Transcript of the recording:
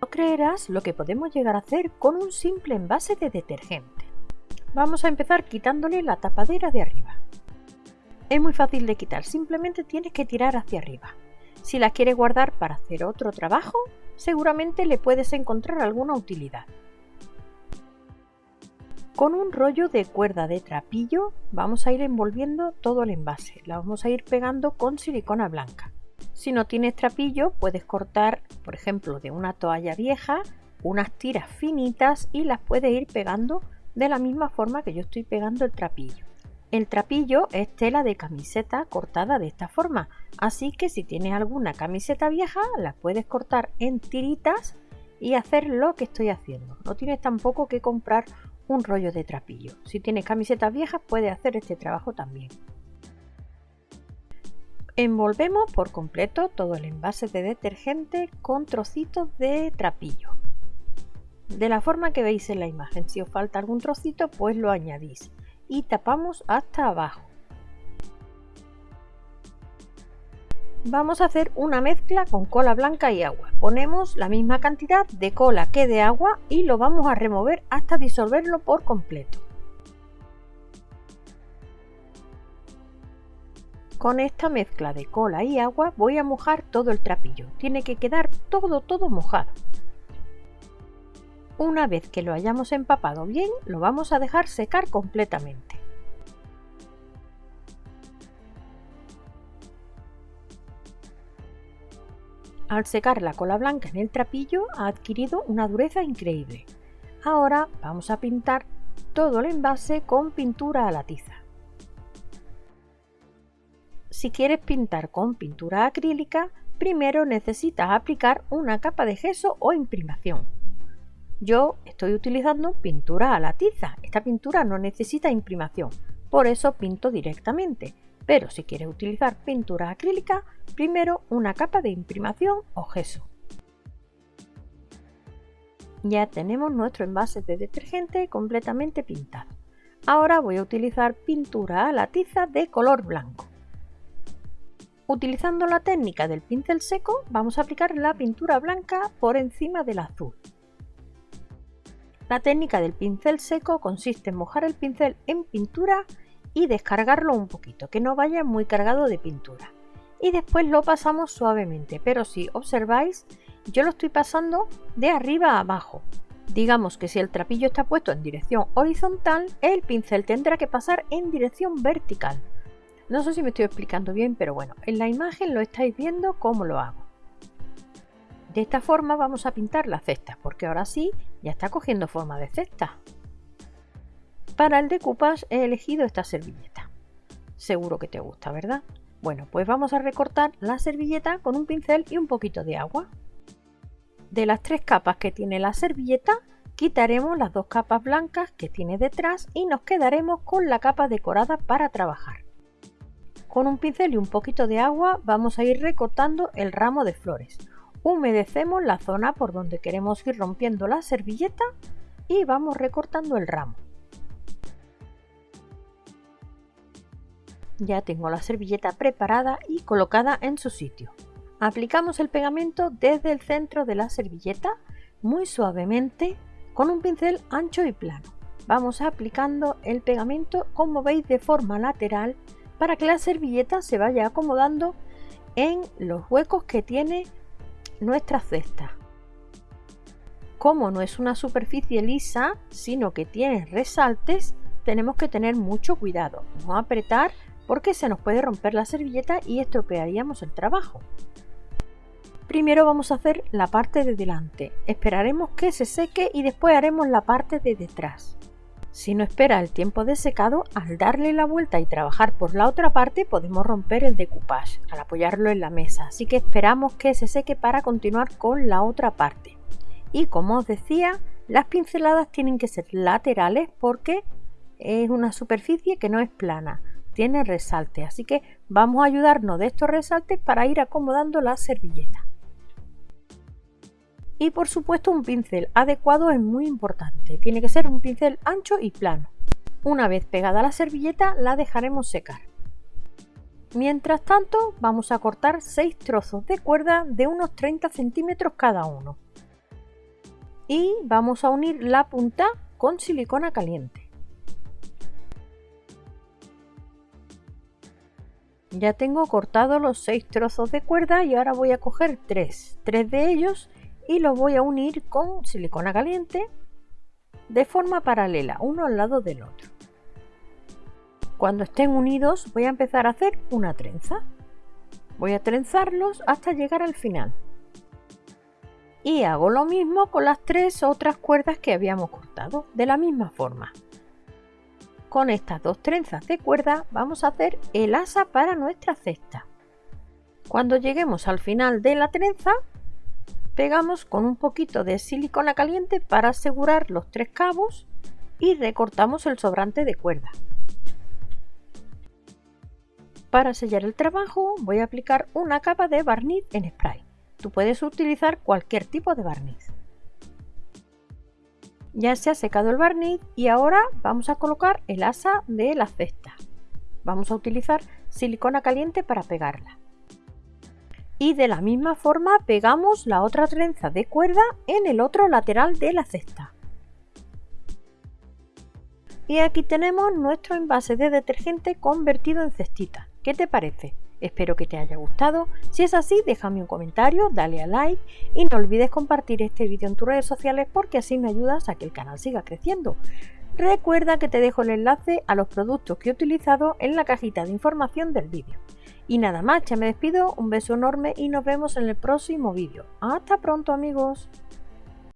No creerás lo que podemos llegar a hacer con un simple envase de detergente. Vamos a empezar quitándole la tapadera de arriba. Es muy fácil de quitar, simplemente tienes que tirar hacia arriba. Si la quieres guardar para hacer otro trabajo, seguramente le puedes encontrar alguna utilidad. Con un rollo de cuerda de trapillo vamos a ir envolviendo todo el envase. La vamos a ir pegando con silicona blanca. Si no tienes trapillo, puedes cortar, por ejemplo, de una toalla vieja, unas tiras finitas y las puedes ir pegando de la misma forma que yo estoy pegando el trapillo. El trapillo es tela de camiseta cortada de esta forma, así que si tienes alguna camiseta vieja, la puedes cortar en tiritas y hacer lo que estoy haciendo. No tienes tampoco que comprar un rollo de trapillo. Si tienes camisetas viejas, puedes hacer este trabajo también. Envolvemos por completo todo el envase de detergente con trocitos de trapillo. De la forma que veis en la imagen, si os falta algún trocito, pues lo añadís y tapamos hasta abajo. Vamos a hacer una mezcla con cola blanca y agua. Ponemos la misma cantidad de cola que de agua y lo vamos a remover hasta disolverlo por completo. Con esta mezcla de cola y agua voy a mojar todo el trapillo. Tiene que quedar todo, todo mojado. Una vez que lo hayamos empapado bien, lo vamos a dejar secar completamente. Al secar la cola blanca en el trapillo ha adquirido una dureza increíble. Ahora vamos a pintar todo el envase con pintura a la tiza. Si quieres pintar con pintura acrílica, primero necesitas aplicar una capa de gesso o imprimación. Yo estoy utilizando pintura a la tiza. Esta pintura no necesita imprimación, por eso pinto directamente. Pero si quieres utilizar pintura acrílica, primero una capa de imprimación o gesso. Ya tenemos nuestro envase de detergente completamente pintado. Ahora voy a utilizar pintura a la tiza de color blanco. Utilizando la técnica del pincel seco, vamos a aplicar la pintura blanca por encima del azul. La técnica del pincel seco consiste en mojar el pincel en pintura y descargarlo un poquito, que no vaya muy cargado de pintura. Y después lo pasamos suavemente, pero si observáis, yo lo estoy pasando de arriba a abajo. Digamos que si el trapillo está puesto en dirección horizontal, el pincel tendrá que pasar en dirección vertical. No sé si me estoy explicando bien, pero bueno, en la imagen lo estáis viendo cómo lo hago. De esta forma vamos a pintar la cesta, porque ahora sí ya está cogiendo forma de cesta. Para el decoupage he elegido esta servilleta. Seguro que te gusta, ¿verdad? Bueno, pues vamos a recortar la servilleta con un pincel y un poquito de agua. De las tres capas que tiene la servilleta, quitaremos las dos capas blancas que tiene detrás y nos quedaremos con la capa decorada para trabajar. Con un pincel y un poquito de agua vamos a ir recortando el ramo de flores. Humedecemos la zona por donde queremos ir rompiendo la servilleta y vamos recortando el ramo. Ya tengo la servilleta preparada y colocada en su sitio. Aplicamos el pegamento desde el centro de la servilleta muy suavemente con un pincel ancho y plano. Vamos aplicando el pegamento como veis de forma lateral para que la servilleta se vaya acomodando en los huecos que tiene nuestra cesta. Como no es una superficie lisa, sino que tiene resaltes, tenemos que tener mucho cuidado, no apretar porque se nos puede romper la servilleta y estropearíamos el trabajo. Primero vamos a hacer la parte de delante, esperaremos que se seque y después haremos la parte de detrás. Si no espera el tiempo de secado, al darle la vuelta y trabajar por la otra parte podemos romper el decoupage al apoyarlo en la mesa, así que esperamos que se seque para continuar con la otra parte. Y como os decía, las pinceladas tienen que ser laterales porque es una superficie que no es plana, tiene resalte, así que vamos a ayudarnos de estos resaltes para ir acomodando la servilleta. Y por supuesto un pincel adecuado es muy importante, tiene que ser un pincel ancho y plano. Una vez pegada la servilleta la dejaremos secar. Mientras tanto vamos a cortar 6 trozos de cuerda de unos 30 centímetros cada uno. y vamos a unir la punta con silicona caliente. Ya tengo cortado los seis trozos de cuerda y ahora voy a coger tres, tres de ellos y los voy a unir con silicona caliente de forma paralela, uno al lado del otro. Cuando estén unidos voy a empezar a hacer una trenza. Voy a trenzarlos hasta llegar al final. Y hago lo mismo con las tres otras cuerdas que habíamos cortado, de la misma forma. Con estas dos trenzas de cuerda vamos a hacer el asa para nuestra cesta. Cuando lleguemos al final de la trenza, pegamos con un poquito de silicona caliente para asegurar los tres cabos y recortamos el sobrante de cuerda. Para sellar el trabajo voy a aplicar una capa de barniz en spray. Tú puedes utilizar cualquier tipo de barniz. Ya se ha secado el barniz y ahora vamos a colocar el asa de la cesta. Vamos a utilizar silicona caliente para pegarla. Y de la misma forma pegamos la otra trenza de cuerda en el otro lateral de la cesta. Y aquí tenemos nuestro envase de detergente convertido en cestita. ¿Qué te parece? Espero que te haya gustado. Si es así, déjame un comentario, dale a like y no olvides compartir este vídeo en tus redes sociales porque así me ayudas a que el canal siga creciendo. Recuerda que te dejo el enlace a los productos que he utilizado en la cajita de información del vídeo. Y nada más, ya me despido, un beso enorme y nos vemos en el próximo vídeo. Hasta pronto amigos.